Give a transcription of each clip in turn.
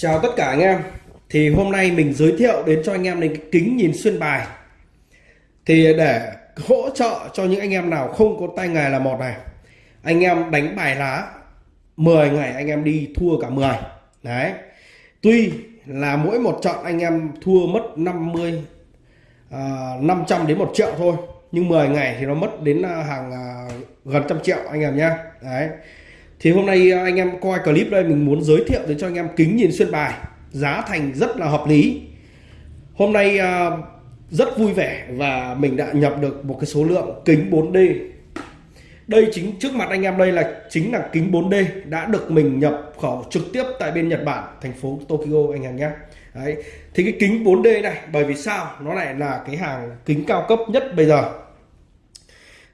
Chào tất cả anh em. Thì hôm nay mình giới thiệu đến cho anh em đến cái kính nhìn xuyên bài. Thì để hỗ trợ cho những anh em nào không có tay nghề là một này. Anh em đánh bài lá 10 ngày anh em đi thua cả 10 Đấy. Tuy là mỗi một trận anh em thua mất 50 uh, 500 đến 1 triệu thôi Nhưng 10 ngày thì nó mất đến à, hàng uh, gần trăm triệu anh em nhé Đấy thì hôm nay à, anh em coi clip đây, mình muốn giới thiệu đến cho anh em kính nhìn xuyên bài. Giá thành rất là hợp lý. Hôm nay à, rất vui vẻ và mình đã nhập được một cái số lượng kính 4D đây chính, trước mặt anh em đây là chính là kính 4D đã được mình nhập khẩu trực tiếp tại bên Nhật Bản, thành phố Tokyo, anh em nhé. Đấy. thì cái kính 4D này, bởi vì sao? Nó lại là cái hàng kính cao cấp nhất bây giờ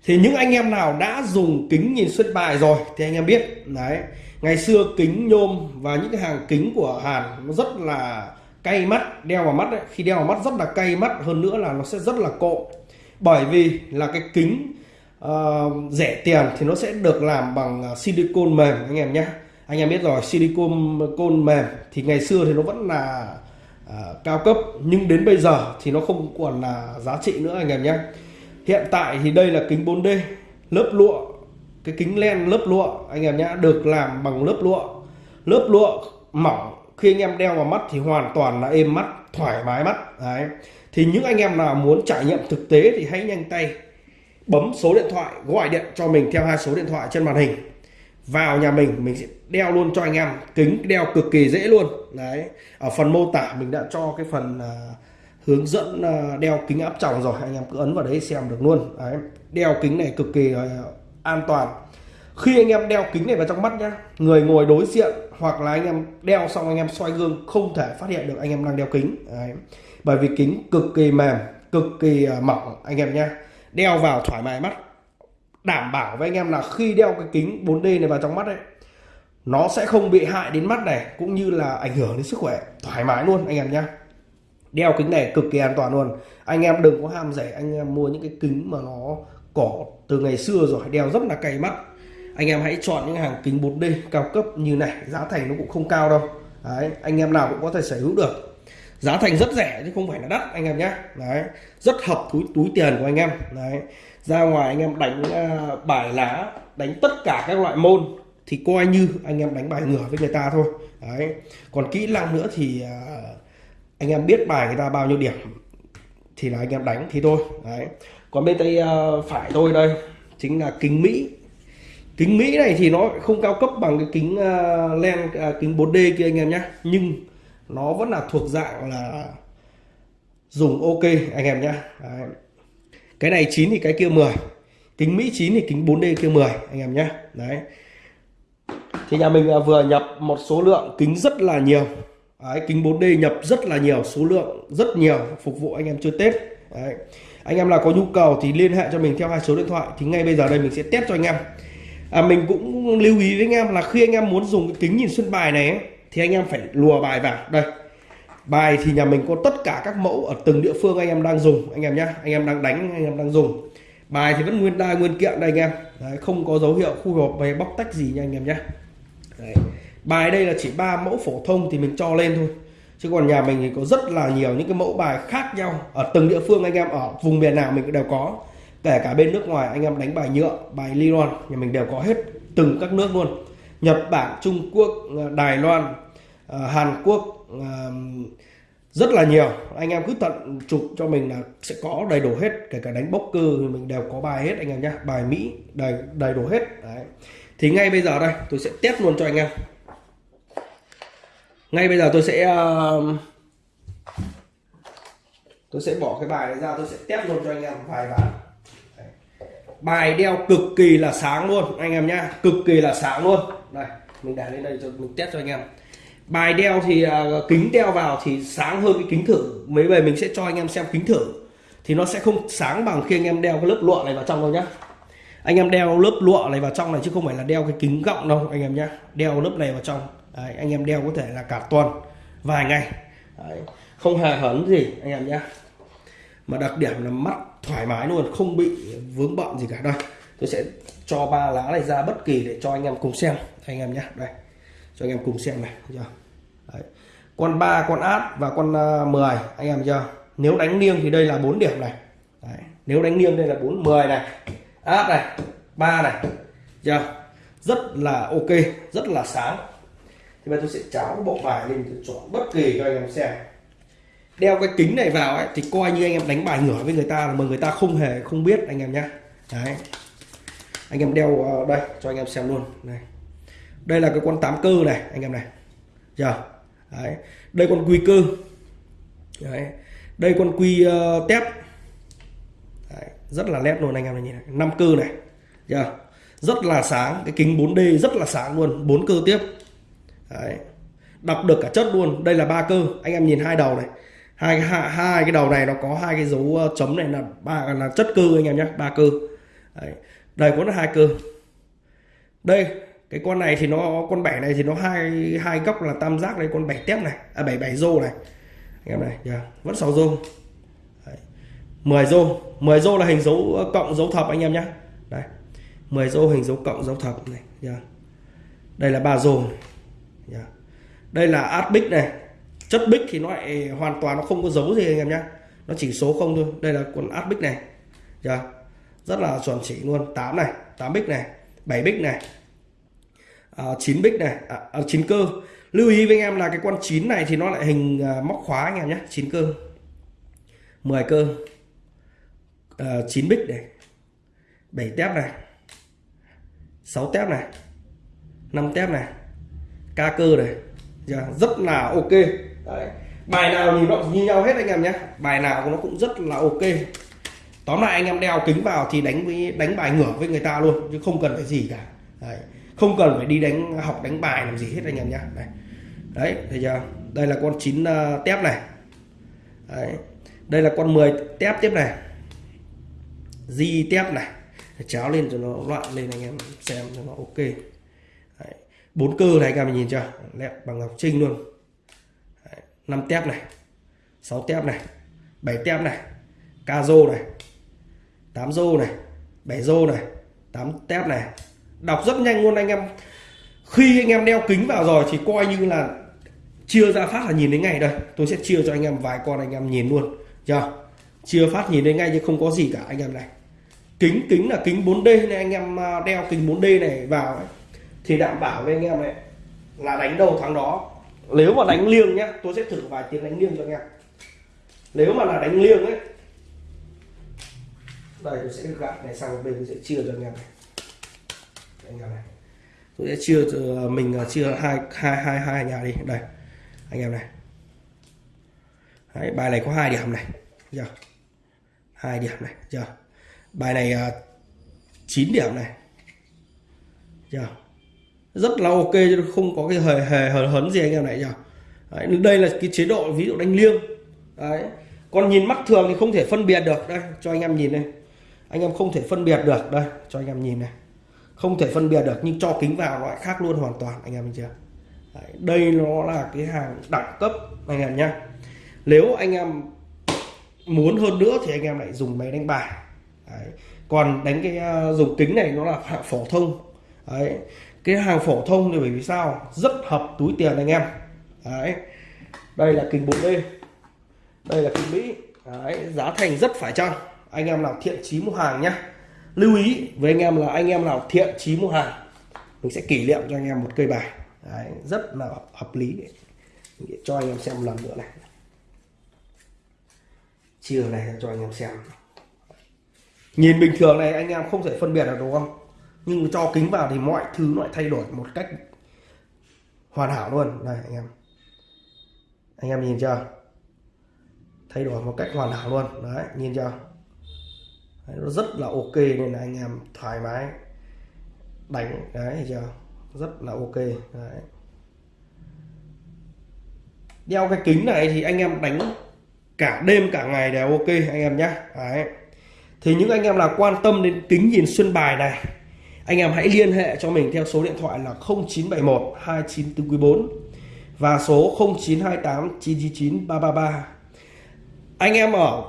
thì những anh em nào đã dùng kính nhìn xuyên bài rồi thì anh em biết đấy. Ngày xưa kính nhôm và những cái hàng kính của Hàn nó rất là cay mắt đeo vào mắt ấy. khi đeo vào mắt rất là cay mắt hơn nữa là nó sẽ rất là cộ bởi vì là cái kính uh, rẻ tiền thì nó sẽ được làm bằng ờ, silicon mềm anh em nhé. Anh em biết rồi silicon côn mềm thì ngày xưa thì nó vẫn là uh, cao cấp. Nhưng đến bây giờ thì nó không còn là giá trị nữa anh em nhé hiện tại thì đây là kính 4D lớp lụa cái kính len lớp lụa anh em nhá được làm bằng lớp lụa. Lớp lụa mỏng khi anh em đeo vào mắt thì hoàn toàn là êm mắt thoải mái mắt đấy. Thì những anh em nào muốn trải nghiệm thực tế thì hãy nhanh tay bấm số điện thoại gọi điện cho mình theo hai số điện thoại trên màn hình. Vào nhà mình mình sẽ đeo luôn cho anh em kính đeo cực kỳ dễ luôn đấy. Ở phần mô tả mình đã cho cái phần uh, hướng dẫn à, đeo kính áp tròng rồi. Anh em cứ ấn vào đấy xem được luôn. Đấy. đeo kính này cực kỳ à, an toàn. Khi anh em đeo kính này vào trong mắt nhá, người ngồi đối diện hoặc là anh em đeo xong anh em xoay gương không thể phát hiện được anh em đang đeo kính. Đấy. bởi vì kính cực kỳ mềm, cực kỳ à, mỏng. Anh em nhá, đeo vào thoải mái mắt, đảm bảo với anh em là khi đeo cái kính 4D này vào trong mắt ấy, nó sẽ không bị hại đến mắt này, cũng như là ảnh hưởng đến sức khỏe. Thoải mái luôn, anh em nhá đeo kính này cực kỳ an toàn luôn. Anh em đừng có ham rẻ anh em mua những cái kính mà nó cỏ từ ngày xưa rồi đeo rất là cay mắt. Anh em hãy chọn những hàng kính 4D cao cấp như này giá thành nó cũng không cao đâu. Đấy anh em nào cũng có thể sở hữu được. Giá thành rất rẻ chứ không phải là đắt anh em nhé đấy rất hợp túi túi tiền của anh em. Đấy ra ngoài anh em đánh uh, bài lá đánh tất cả các loại môn thì coi như anh em đánh bài ngửa với người ta thôi. Đấy còn kỹ năng nữa thì uh, anh em biết bài người ta bao nhiêu điểm thì là anh em đánh thì thôi. Đấy. Còn bên tay uh, phải tôi đây chính là kính mỹ. Kính mỹ này thì nó không cao cấp bằng cái kính uh, len uh, kính 4D kia anh em nhé nhưng nó vẫn là thuộc dạng là dùng ok anh em nhé đấy. cái này 9 thì cái kia 10 kính mỹ 9 thì kính 4D kia 10 anh em nhé đấy. Thì nhà mình vừa nhập một số lượng kính rất là nhiều. Đấy, kính 4D nhập rất là nhiều số lượng rất nhiều phục vụ anh em chơi Tết. Đấy. anh em nào có nhu cầu thì liên hệ cho mình theo hai số điện thoại thì ngay bây giờ đây mình sẽ test cho anh em. À, mình cũng lưu ý với anh em là khi anh em muốn dùng cái kính nhìn xuyên bài này ấy, thì anh em phải lùa bài vào. Đây bài thì nhà mình có tất cả các mẫu ở từng địa phương anh em đang dùng anh em nhé anh em đang đánh anh em đang dùng. Bài thì vẫn nguyên đai nguyên kiện đây anh em. Đấy, không có dấu hiệu khu hộp về bóc tách gì nha anh em nhé Đấy bài đây là chỉ ba mẫu phổ thông thì mình cho lên thôi. Chứ còn nhà mình thì có rất là nhiều những cái mẫu bài khác nhau ở từng địa phương anh em, ở vùng miền nào mình cũng đều có. Kể cả bên nước ngoài anh em đánh bài nhựa, bài nylon nhà mình đều có hết từng các nước luôn. Nhật Bản, Trung Quốc ờ, Đài Loan ờ, Hàn Quốc ờ, rất là nhiều. Anh em cứ tận chụp cho mình là sẽ có đầy đủ hết, kể cả đánh bốc cơ thì mình đều có bài hết anh em nhé bài Mỹ đầy đầy đủ hết. Đấy. Thì ngay bây giờ đây, tôi sẽ test luôn cho anh em ngay bây giờ tôi sẽ uh, tôi sẽ bỏ cái bài này ra tôi sẽ test luôn cho anh em vài ván bài đeo cực kỳ là sáng luôn anh em nhá. Cực kỳ là sáng luôn. Đây mình để lên đây cho mình test cho anh em. Bài đeo thì uh, kính đeo vào thì sáng hơn cái kính thử. Mấy về mình sẽ cho anh em xem kính thử. Thì nó sẽ không sáng bằng khi anh em đeo cái lớp lụa này vào trong đâu nhá. Anh em đeo lớp lụa này vào trong này chứ không phải là đeo cái kính gọng đâu anh em nhá. Đeo lớp này vào trong. Đấy, anh em đeo có thể là cả tuần vài ngày. Đấy, không hề hấn gì anh em nhé. Mà đặc điểm là mắt thoải mái luôn không bị vướng bận gì cả. Đây tôi sẽ cho ba lá này ra bất kỳ để cho anh em cùng xem anh em nhé. Đây cho anh em cùng xem này chưa? Đấy. con ba con át và con à, uh, 10 anh em chưa? Nếu đánh liêng thì đây là 4 điểm này. Đấy. nếu đánh liêng đây là 4 10 này. Át này ba này chưa? Rất là ok rất là sáng thì bây tôi sẽ cháo cái bộ bài lên tôi chọn bất kỳ cho anh em xem. Đeo cái kính này vào ấy thì coi như anh em đánh bài ngửa với người ta mà người ta không hề không biết anh em nhé đấy. Anh em đeo ờ, đây cho anh em xem luôn. Này đây là cái con tám cơ này anh em này. Giờ. Đấy. đây con quy cơ. Đấy. đây con quy uh, tép. Đấy. rất là nét luôn anh em này nhìn này. Năm cơ này. Giờ. Rất là sáng. Cái kính 4D rất là sáng luôn. Bốn cơ tiếp đấy. đọc được cả chất luôn đây là ba cơ anh em nhìn hai đầu này hai hai, hai cái đầu này nó có hai cái dấu ờ, chấm này là ba là chất cơ anh em nhé ba cơ đấy. đây có là hai cơ đây cái con này thì nó con bẻ này thì nó hai hai góc là tam giác đây con bẻ tép này à bảy bảy rô này anh em này yeah. vẫn sáu rô Đấy. 10 rô 10 rô là hình dấu ờ, cộng dấu thập anh em nhé đây 10 rô hình dấu cộng dấu thập này yeah. đây là ba rô này. Yeah. đây là át bích này. Chất bích thì nó lại hoàn toàn nó không có dấu gì anh em nhé nó chỉ số không thôi. Đây là con át bích này. Yeah. rất là chuẩn chỉ luôn. 8 này 8 bích này 7 bích này à, 9 bích này à, à, 9 cơ. Lưu ý với anh em là cái con 9 này thì nó lại hình à, móc khóa anh em nhé 9 cơ. 10 cơ. À, 9 bích này 7 tép này 6 tép này 5 tép này ca cơ này. Yeah, rất là ok. Đấy. bài nào nhìn nó như nhau hết anh em nhé. Bài nào nó cũng rất là ok. Tóm lại anh em đeo kính vào thì đánh với đánh bài ngửa với người ta luôn chứ không cần phải gì cả. Đấy. không cần phải đi đánh học đánh bài làm gì hết anh em nhé. Đấy. Đấy thấy chưa? Đây là con 9 uh, ờ, tép này. Đấy. đây là con 10 tép tiếp này. Di tép này. Cháo lên cho nó loạn lên anh em xem cho nó ok bốn cơ này các em nhìn chưa? Lẹp bằng ngọc trinh luôn. Đấy. 5 tép này 6 tép này 7 tép này ca rô này 8 rô này 7 rô này 8 tép này. Đọc rất nhanh luôn anh em. Khi anh em đeo kính vào rồi thì coi như là chia ra phát là nhìn đến ngay đây. Tôi sẽ chia cho anh em vài con anh em nhìn luôn. Chưa? Chia phát nhìn đến ngay chứ không có gì cả anh em này. Kính kính là kính 4D nên anh em à, đeo kính 4D này vào ấy, thì đảm bảo với anh em này là đánh đầu thắng đó. Nếu mà đánh liêng nhá tôi sẽ thử vài tiếng đánh liêng cho anh em. Nếu mà là đánh liêng ấy đây tôi sẽ gạt này sang một bên tôi sẽ chia cho anh em này. Anh em này. Tôi sẽ chia à, mình à, chia hai hai hai hai nhà đi. Đây anh em này. Đấy, bài này có hai điểm này. Giờ. Hai điểm này. Giờ. Bài này à, uh, 9 điểm này. Giờ rất là ok chứ không có cái hề hề hờ hấn gì anh em này nhỉ? Đấy, đây là cái chế độ ví dụ đánh liêng. Đấy. còn nhìn mắt thường thì không thể phân biệt được. Đây cho anh em nhìn này, anh em không thể phân biệt được. Đây cho anh em nhìn này. Không thể phân biệt được nhưng cho kính vào nó lại khác luôn hoàn toàn anh em nhìn chưa? Đấy, đây nó là cái hàng đẳng cấp anh em nhá. Nếu anh em muốn hơn nữa thì anh em lại dùng máy đánh bài. Đấy. còn đánh cái à, dùng kính này nó là phổ thông. Đấy cái hàng phổ thông thì bởi vì sao? Rất hợp túi tiền anh em. Đấy. đây là kính 4D đây. Là kính Mỹ. Đấy. giá thành rất phải chăng? Anh em nào thiện chí mua hàng nhé lưu ý với anh em là anh em nào thiện chí mua hàng mình sẽ kỷ niệm cho anh em một cây bài. Đấy, rất là hợp lý. Để cho anh em xem một lần nữa này. Chiều này cho anh em xem. Nhìn bình thường này anh em không thể phân biệt được đúng không? Nhưng cho kính vào thì mọi thứ lại thay đổi một cách hoàn hảo luôn. Này anh em. Anh em nhìn chưa? Thay đổi một cách hoàn hảo luôn. Đấy nhìn chưa? Đấy, nó rất là ok nên là anh em thoải mái đánh. Đấy chưa? Rất là ok. Đấy. đeo cái kính này thì anh em đánh cả đêm cả ngày đều ok anh em nhé. Đấy. thì những anh em nào quan tâm đến kính nhìn xuyên bài này anh em hãy liên hệ cho mình theo số điện thoại là 0971 294 và số 0928 999 333 anh em ở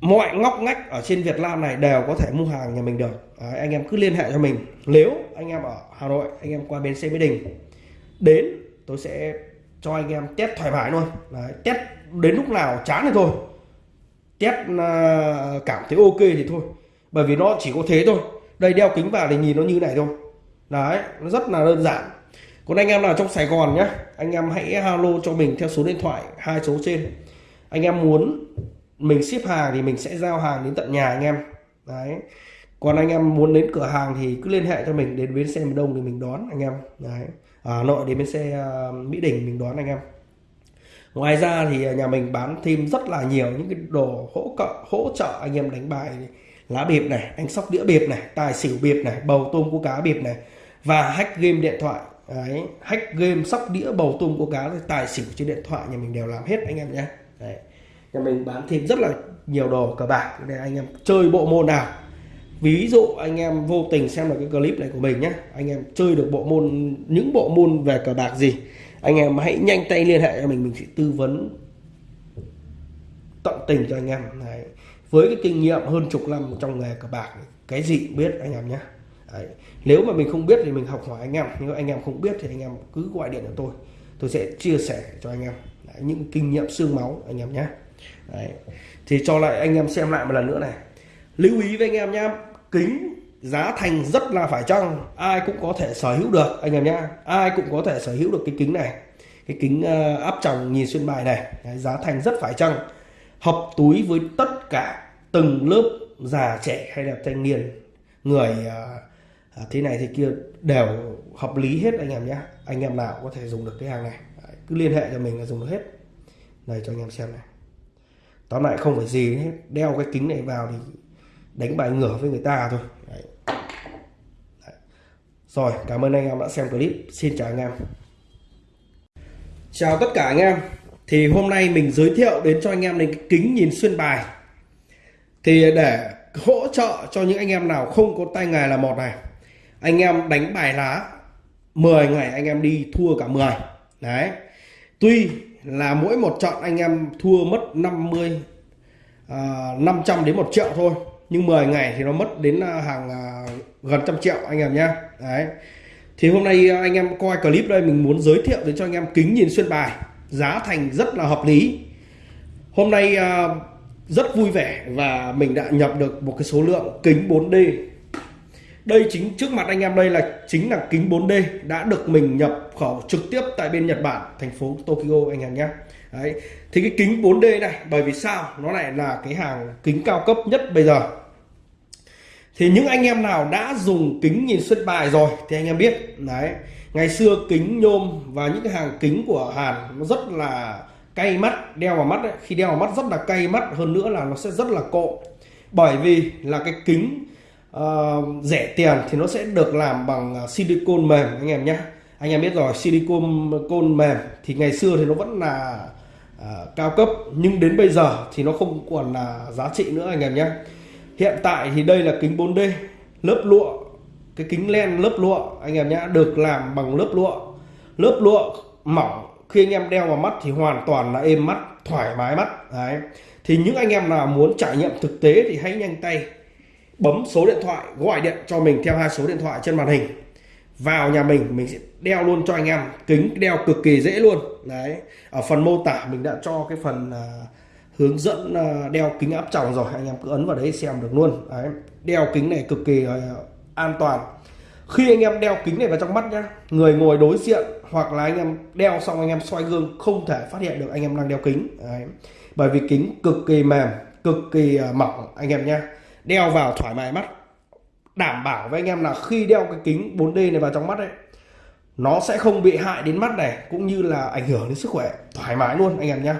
mọi ngóc ngách ở trên Việt Nam này đều có thể mua hàng nhà mình được. Đấy, anh em cứ liên hệ cho mình. Nếu anh em ở Hà Nội anh em qua bến xe Mỹ Đình đến tôi sẽ cho anh em test thoải mái luôn. Đấy, test đến lúc nào chán thì thôi. Test à, cảm thấy ok thì thôi. Bởi vì nó chỉ có thế thôi đây đeo kính vào thì nhìn nó như này thôi. Đấy nó rất là đơn giản. Còn anh em nào trong Sài Gòn nhé anh em hãy alo cho mình theo số điện thoại hai số trên. Anh em muốn mình ship hàng thì mình sẽ giao hàng đến tận nhà anh em. Đấy. Còn anh em muốn đến cửa hàng thì cứ liên hệ cho mình đến bến xe miền đông thì mình đón anh em. Đấy. Ở Hà Nội đến bến xe uh, Mỹ Đình mình đón anh em. Ngoài ra thì nhà mình bán thêm rất là nhiều những cái đồ hỗ trợ hỗ trợ anh em đánh bài lá bịp này đánh sóc đĩa bịp này, tài xỉu bịp này, bầu tôm cua cá bịp này. Và hack game điện thoại. Đấy, hack game sóc đĩa, bầu tôm cua cá tài xỉu trên điện thoại nhà mình đều làm hết anh em nhé. Đấy, nhà mình bán thêm rất là nhiều đồ cờ bạc để anh em chơi bộ môn nào. Ví dụ anh em vô tình xem được cái clip này của mình nhé, anh em chơi được bộ môn, những bộ môn về cờ bạc gì, anh em hãy nhanh tay liên hệ cho mình mình sẽ tư vấn tận tình cho anh em. Đấy với cái kinh nghiệm hơn chục năm trong nghề cờ bạc cái gì cũng biết anh em nhé. Đấy. nếu mà mình không biết thì mình học hỏi anh em. Nếu anh em không biết thì anh em cứ gọi điện cho tôi. Tôi sẽ chia sẻ cho anh em. Đấy. những kinh nghiệm xương máu anh em nhé. Đấy. thì cho lại anh em xem lại một lần nữa này. Lưu ý với anh em nhé kính giá thành rất là phải chăng? Ai cũng có thể sở hữu được anh em nhé. Ai cũng có thể sở hữu được cái kính này. Cái kính uh, áp tròng nhìn xuyên bài này. Đấy, giá thành rất phải chăng? Hợp túi với tất cả từng lớp già trẻ hay là thanh niên. Người uh, thế này thế kia đều hợp lý hết anh em nhé. Anh em nào có thể dùng được cái hàng này. Đấy, cứ liên hệ cho mình là dùng được hết. Này cho anh em xem này. Tóm lại không phải gì hết. Đeo cái kính này vào thì đánh bài ngửa với người ta thôi. Đấy. Đấy. rồi cảm ơn anh em đã xem clip. Xin chào anh em. Chào tất cả anh em thì hôm nay mình giới thiệu đến cho anh em đến cái kính nhìn xuyên bài. Thì để hỗ trợ cho những anh em nào không có tay nghề là một này. Anh em đánh bài lá 10 ngày anh em đi thua cả 10 đấy. Tuy là mỗi một trận anh em thua mất 50 uh, 500 đến 1 triệu thôi nhưng 10 ngày thì nó mất đến à, hàng à, gần trăm triệu anh em nhé đấy. Thì hôm nay à, anh em coi clip đây mình muốn giới thiệu đến cho anh em kính nhìn xuyên bài giá thành rất là hợp lý. Hôm nay à, rất vui vẻ và mình đã nhập được một cái số lượng kính 4D đây chính trước mặt anh em đây là chính là kính 4D đã được mình nhập khẩu trực tiếp tại bên Nhật Bản thành phố Tokyo anh em nhé. Đấy. Thì cái kính 4D này bởi vì sao? Nó lại là cái hàng kính cao cấp nhất bây giờ. Thì những anh em nào đã dùng kính nhìn xuyên bài rồi thì anh em biết đấy ngày xưa kính nhôm và những cái hàng kính của Hàn nó rất là cay mắt đeo vào mắt ấy. khi đeo vào mắt rất là cay mắt hơn nữa là nó sẽ rất là cộ. Bởi vì là cái kính uh, rẻ tiền thì nó sẽ được làm bằng ờ, silicon mềm anh em nhé anh em biết rồi silicon côn mềm thì ngày xưa thì nó vẫn là uh, cao cấp. Nhưng đến bây giờ thì nó không còn là giá trị nữa anh em nhé hiện tại thì đây là kính 4D lớp lụa cái kính len lớp lụa anh em nhá được làm bằng lớp lụa. Lớp lụa mỏng khi anh em đeo vào mắt thì hoàn toàn là êm mắt thoải mái mắt đấy. Thì những anh em nào muốn trải nghiệm thực tế thì hãy nhanh tay bấm số điện thoại gọi điện cho mình theo hai số điện thoại trên màn hình. Vào nhà mình mình sẽ đeo luôn cho anh em kính đeo cực kỳ dễ luôn đấy. Ở phần mô tả mình đã cho cái phần à, hướng dẫn à, đeo kính áp tròng rồi anh em cứ ấn vào đấy xem được luôn đấy. đeo kính này cực kỳ à, an toàn. Khi anh em đeo kính này vào trong mắt nhá, người ngồi đối diện hoặc là anh em đeo xong anh em xoay gương không thể phát hiện được anh em đang đeo kính. Đấy. bởi vì kính cực kỳ mềm, cực kỳ à, mỏng, anh em nhá. Đeo vào thoải mái mắt, đảm bảo với anh em là khi đeo cái kính 4D này vào trong mắt ấy, nó sẽ không bị hại đến mắt này, cũng như là ảnh hưởng đến sức khỏe. Thoải mái luôn, anh em nhá.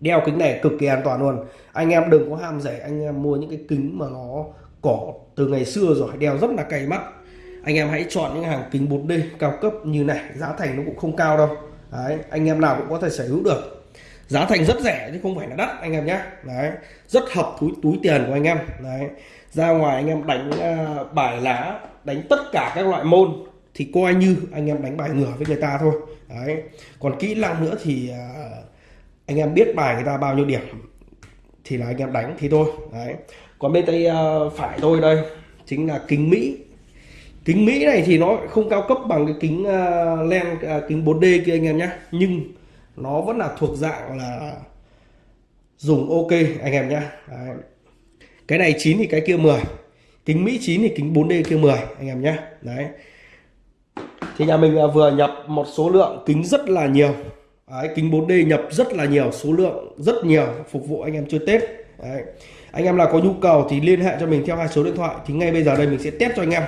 Đeo kính này cực kỳ an toàn luôn. Anh em đừng có ham rẻ, anh em mua những cái kính mà nó cổ từ ngày xưa rồi đeo rất là cay mắt. Anh em hãy chọn những hàng kính 4D cao cấp như này giá thành nó cũng không cao đâu. Đấy anh em nào cũng có thể sở hữu được. Giá thành rất rẻ chứ không phải là đắt anh em nhé đấy rất hợp túi túi tiền của anh em. Đấy ra ngoài anh em đánh uh, bài lá đánh tất cả các loại môn thì coi như anh em đánh bài ngửa với người ta thôi. Đấy còn kỹ năng nữa thì uh, anh em biết bài người ta bao nhiêu điểm thì là anh em đánh thì thôi. Đấy còn bên tay à, phải tôi đây chính là kính Mỹ. Kính Mỹ này thì nó không cao cấp bằng cái kính à, len à, kính 4D kia anh em nhé nhưng nó vẫn là thuộc dạng là dùng ok anh em nhé cái này 9 thì cái kia 10 kính Mỹ 9 thì kính 4D kia 10 anh em nhé đấy. Thì nhà mình vừa nhập một số lượng kính rất là nhiều. Đấy, kính 4D nhập rất là nhiều số lượng rất nhiều phục vụ anh em chơi Tết. Đấy anh em nào có nhu cầu thì liên hệ cho mình theo hai số điện thoại thì ngay bây giờ đây mình sẽ test cho anh em.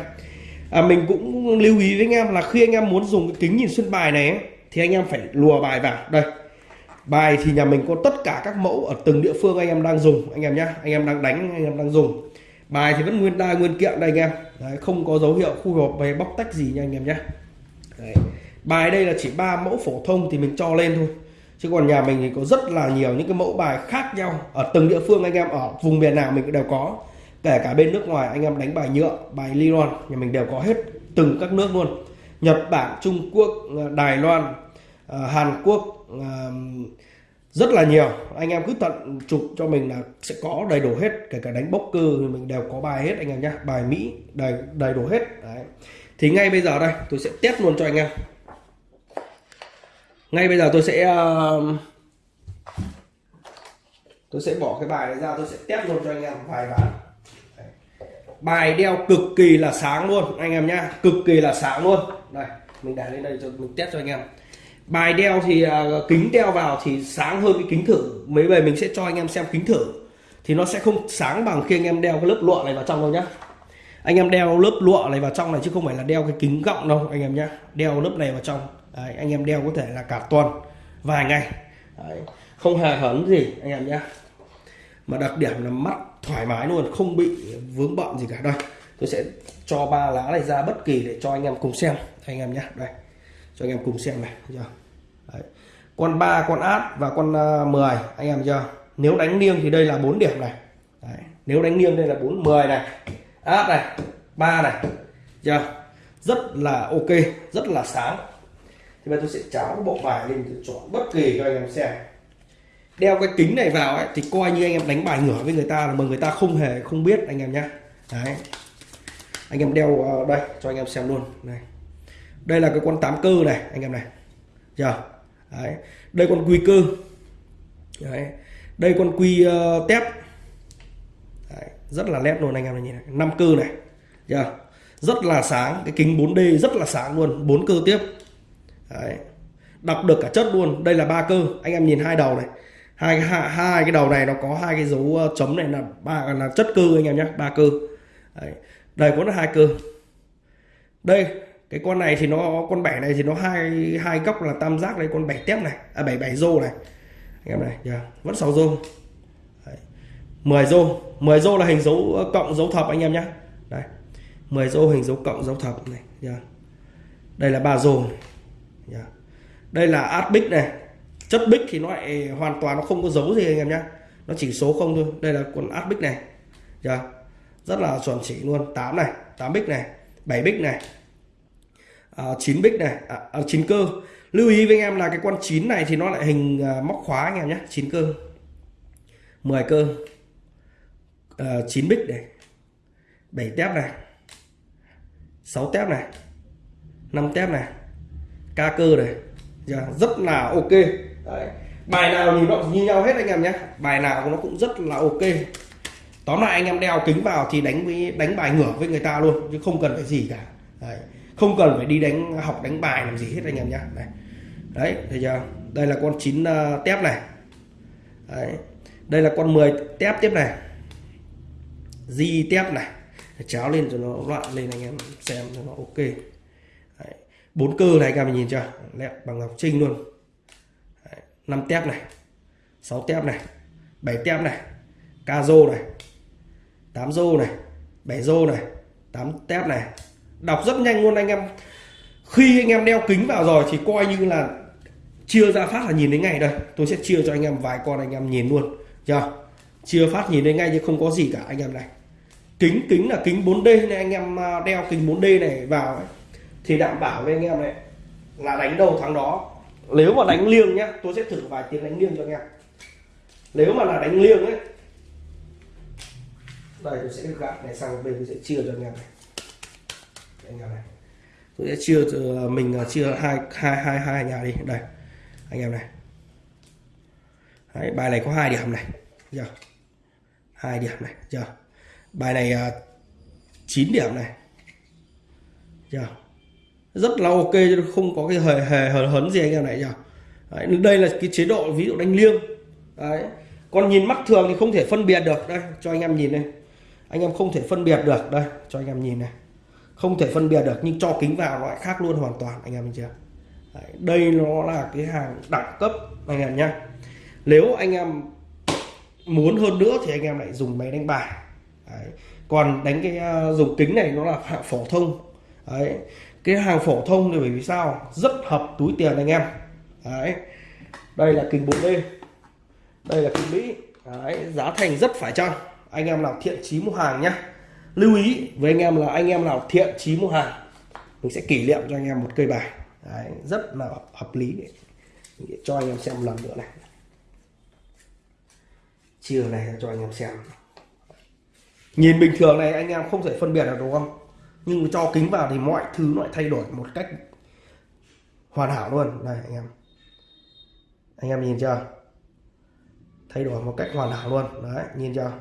À, mình cũng lưu ý với anh em là khi anh em muốn dùng cái kính nhìn xuyên bài này ấy, thì anh em phải lùa bài vào. Đây bài thì nhà mình có tất cả các mẫu ở từng địa phương anh em đang dùng anh em nhé anh em đang đánh anh em đang dùng. Bài thì vẫn nguyên đai nguyên kiện đây anh em. Đấy, không có dấu hiệu khu hộp về bóc tách gì nha anh em nhé Đấy. bài đây là chỉ ba mẫu phổ thông thì mình cho lên thôi chứ còn nhà mình thì có rất là nhiều những cái mẫu bài khác nhau ở từng địa phương anh em, ở vùng miền nào mình cũng đều có. Kể cả bên nước ngoài, anh em đánh bài nhựa, bài nylon nhà mình đều có hết từng các nước luôn. Nhật Bản, Trung Quốc ờ, Đài Loan ờ, Hàn Quốc ờ, rất là nhiều. Anh em cứ tận chụp cho mình là sẽ có đầy đủ hết, kể cả đánh bốc cơ thì mình đều có bài hết anh em nhé bài Mỹ, đầy đầy đủ hết. Đấy. thì ngay bây giờ đây, tôi sẽ test luôn cho anh em ngay bây giờ tôi sẽ um, tôi sẽ bỏ cái bài này ra tôi sẽ test luôn cho anh em vài ván bài đeo cực kỳ là sáng luôn anh em nhá cực kỳ là sáng luôn. Đây mình để lên đây cho mình test cho anh em. Bài đeo thì uh, kính đeo vào thì sáng hơn cái kính thử. Mấy về mình sẽ cho anh em xem kính thử. Thì nó sẽ không sáng bằng khi anh em đeo cái lớp lụa này vào trong đâu nhá. Anh em đeo lớp lụa này vào trong này chứ không phải là đeo cái kính gọng đâu anh em nhá. Đeo lớp này vào trong. Đấy, anh em đeo có thể là cả tuần vài ngày. Đấy, không hề hấn gì anh em nhé. Mà đặc điểm là mắt thoải mái luôn không bị vướng bận gì cả. Đây tôi sẽ cho ba lá này ra bất kỳ để cho anh em cùng xem anh em nhé. Đây cho anh em cùng xem này chưa? Đấy. con ba con át và con à, uh, 10 anh em chưa? Nếu đánh liêng thì đây là bốn điểm này. Đấy. nếu đánh liêng đây là 4 10 này. Át này ba này chưa? Rất là ok rất là sáng thì bây tôi sẽ cháo bộ bài lên tôi chọn bất kỳ cho anh em xem. Đeo cái kính này vào ấy thì coi như anh em đánh bài ngửa với người ta là mà người ta không hề không biết anh em nhé đấy. Anh em đeo ờ, đây cho anh em xem luôn. Này. Đây là cái con tám cơ này anh em này. Giờ. Đấy. đây con quy cơ. Đấy. đây con quy uh, tép. Đấy. rất là nét luôn anh em này nhìn này. Năm cơ này. Giờ. Rất là sáng. Cái kính 4D rất là sáng luôn. Bốn cơ tiếp đấy. đọc được cả chất luôn. Đây là ba cơ. Anh em nhìn hai đầu này. Hai hai, hai cái đầu này nó có hai cái dấu ờ, chấm này là ba là chất cơ anh em nhé ba cơ. Đấy. đây có hai cơ. Đây cái con này thì nó con bẻ này thì nó hai hai góc là tam giác đây con bẻ tép này. À bảy bảy rô này. Anh em này yeah. vẫn sáu rô. Đấy. 10 rô. 10 rô là hình dấu ờ, cộng dấu thập anh em nhé đây 10 rô hình dấu cộng dấu thập này yeah. đây là ba rô này. Yeah. đây là át bích này. Chất bích thì nó lại hoàn toàn nó không có dấu gì anh em nhé nó chỉ số không thôi. Đây là con át bích này. Yeah. rất là chuẩn chỉ luôn. 8 này 8 bích này 7 bích này à, 9 bích này à, à, 9 cơ. Lưu ý với anh em là cái con 9 này thì nó lại hình à, móc khóa anh em nhé 9 cơ. 10 cơ. À, 9 bích này. 7 tép này. 6 tép này. 5 tép này ca cơ này yeah, rất là ok Đấy. bài nào nhìn nó như nhau hết anh em nhé bài nào nó cũng rất là ok tóm lại anh em đeo kính vào thì đánh với đánh bài ngửa với người ta luôn chứ không cần phải gì cả Đấy. không cần phải đi đánh học đánh bài làm gì hết anh em nhé đấy đấy thấy chưa đây là con 9 uh, ờ, tép này đấy. đây là con 10 tép tiếp này di tép này cháo lên cho nó loạn lên anh em xem cho nó ok bốn cơ này các bạn nhìn chưa? Đẹp bằng ngọc trinh luôn. Đấy. 5 tép này 6 tép này 7 tép này ca rô này 8 rô này 7 rô này 8 tép này. Đọc rất nhanh luôn anh em. Khi anh em đeo kính vào rồi thì coi như là chia ra phát là nhìn đến ngay đây. Tôi sẽ chia cho anh em vài con anh em nhìn luôn. Chưa? Chia phát nhìn đến ngay chứ không có gì cả anh em này. Kính kính là kính 4D nên anh em à, đeo kính 4D này vào ấy, thì đảm bảo với anh em này là đánh đầu thắng đó. Nếu mà đánh liêng nhá tôi sẽ thử vài tiếng đánh liêng cho anh em. Nếu mà là đánh liêng ấy đây tôi sẽ gạt này sang bên tôi sẽ chia cho anh em này. Anh em này tôi sẽ chia à, mình à, chia hai hai hai hai nhà đi. Đây anh em này. Đấy, bài này có hai điểm này giờ hai điểm này giờ bài này à, uh, 9 điểm này giờ rất là ok chứ không có cái hề hề hờ hấn gì anh em này nhỉ? Đấy, đây là cái chế độ ví dụ đánh liêng. Đấy. còn nhìn mắt thường thì không thể phân biệt được. Đây cho anh em nhìn này, anh em không thể phân biệt được. Đây cho anh em nhìn này. Không thể phân biệt được nhưng cho kính vào nó lại khác luôn hoàn toàn anh em nhìn chưa? Đấy, đây nó là cái hàng đẳng cấp anh em nhá. Nếu anh em muốn hơn nữa thì anh em lại dùng máy đánh bài. Đấy. còn đánh cái uh, dùng kính này nó là hạng phổ thông. Đấy cái hàng phổ thông thì bởi vì sao? Rất hợp túi tiền anh em. Đấy. đây là kính 4D đây. Là kính Mỹ. Đấy. giá thành rất phải chăng? Anh em nào thiện chí mua hàng nhé lưu ý với anh em là anh em nào thiện chí mua hàng, mình sẽ kỷ niệm cho anh em một cây bài. Đấy. rất là hợp lý. Để cho anh em xem một lần nữa này. Chiều này cho anh em xem. Nhìn bình thường này, anh em không thể phân biệt được, đúng không? Nhưng cho kính vào thì mọi thứ nó lại thay đổi một cách hoàn hảo luôn. Này anh em. Anh em nhìn chưa? Thay đổi một cách hoàn hảo luôn. Đấy nhìn chưa?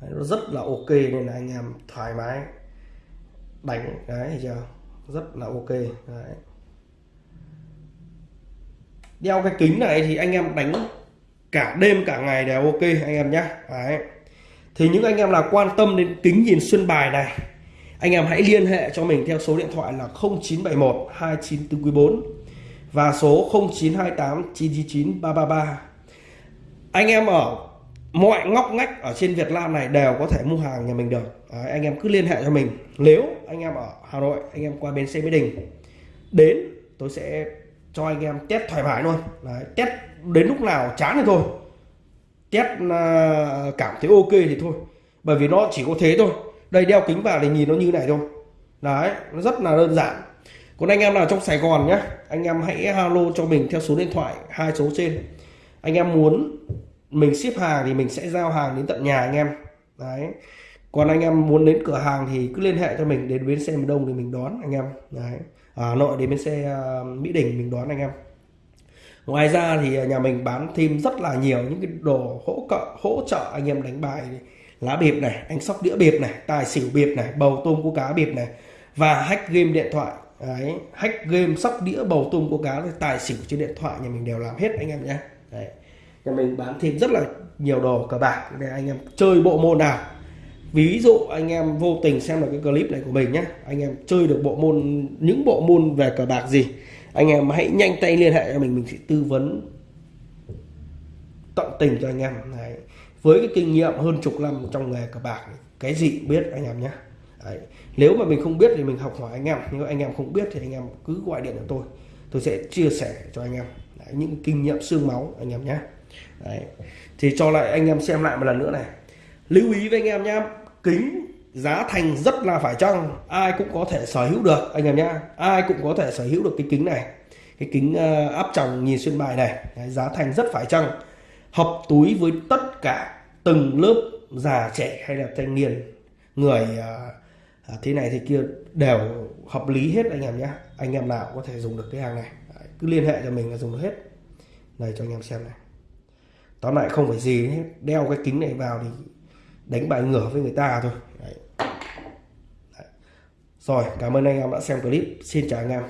Đấy, nó rất là ok nên là anh em thoải mái đánh. Đấy chưa? Rất là ok. Đấy. đeo cái kính này thì anh em đánh cả đêm cả ngày đều ok anh em nhé. Đấy. Thì những anh em nào quan tâm đến kính nhìn xuyên bài này anh em hãy liên hệ cho mình theo số điện thoại là 0971 294 và số 0928 999 333 anh em ở mọi ngóc ngách ở trên Việt Nam này đều có thể mua hàng nhà mình được. Đấy, anh em cứ liên hệ cho mình. Nếu anh em ở Hà Nội anh em qua bến xe Mỹ Đình đến tôi sẽ cho anh em test thoải mái luôn. Đấy, test đến lúc nào chán thì thôi. Test à, cảm thấy ok thì thôi. Bởi vì nó chỉ có thế thôi đây, đeo kính vào thì nhìn nó như này thôi. Đấy, nó rất là đơn giản. Còn anh em nào trong Sài Gòn nhé anh em hãy alo cho mình theo số điện thoại, hai số trên. Anh em muốn mình ship hàng thì mình sẽ giao hàng đến tận nhà anh em. Đấy. Còn anh em muốn đến cửa hàng thì cứ liên hệ cho mình đến bến xe miền đông thì mình đón anh em. Đấy. Ở Hà Nội đến bến xe ờ, Mỹ Đình mình đón anh em. Ngoài ra thì nhà mình bán thêm rất là nhiều những cái đồ hỗ trợ hỗ trợ anh em đánh bài lá bịp này, anh sóc đĩa bịp này, tài xỉu bịp này, bầu tôm cua cá bịp này. Và hack game điện thoại. Đấy, hack game sóc đĩa bầu tôm cua cá tài xỉu trên điện thoại, nhà mình đều làm hết anh em nhé. Đấy, nhà mình bán thêm rất là nhiều đồ cờ bạc để anh em chơi bộ môn nào. Ví dụ anh em vô tình xem được cái clip này của mình nhé, anh em chơi được bộ môn, những bộ môn về cờ bạc gì, anh em hãy nhanh tay liên hệ cho mình mình sẽ tư vấn tận tình cho anh em. Đấy với cái kinh nghiệm hơn chục năm trong nghề cờ bạc cái gì cũng biết anh em nhé. Đấy. nếu mà mình không biết thì mình học hỏi anh em. Nếu anh em không biết thì anh em cứ gọi điện cho tôi. Tôi sẽ chia sẻ cho anh em. Đấy. những kinh nghiệm xương máu anh em nhé. Đấy. thì cho lại anh em xem lại một lần nữa này. Lưu ý với anh em nhé kính giá thành rất là phải chăng? Ai cũng có thể sở hữu được anh em nhé. Ai cũng có thể sở hữu được cái kính này. Cái kính uh, áp tròng nhìn xuyên bài này. Đấy, giá thành rất phải chăng? Hợp túi với tất cả từng lớp già trẻ hay là thanh niên người uh, thế này thế kia đều hợp lý hết anh em nhé. Anh em nào có thể dùng được cái hàng này Đấy, cứ liên hệ cho mình là dùng được hết. Này cho anh em xem này. Tóm lại không phải gì hết đeo cái kính này vào thì đánh bài ngửa với người ta thôi. Đấy. Đấy. rồi cảm ơn anh em đã xem clip. Xin chào anh em.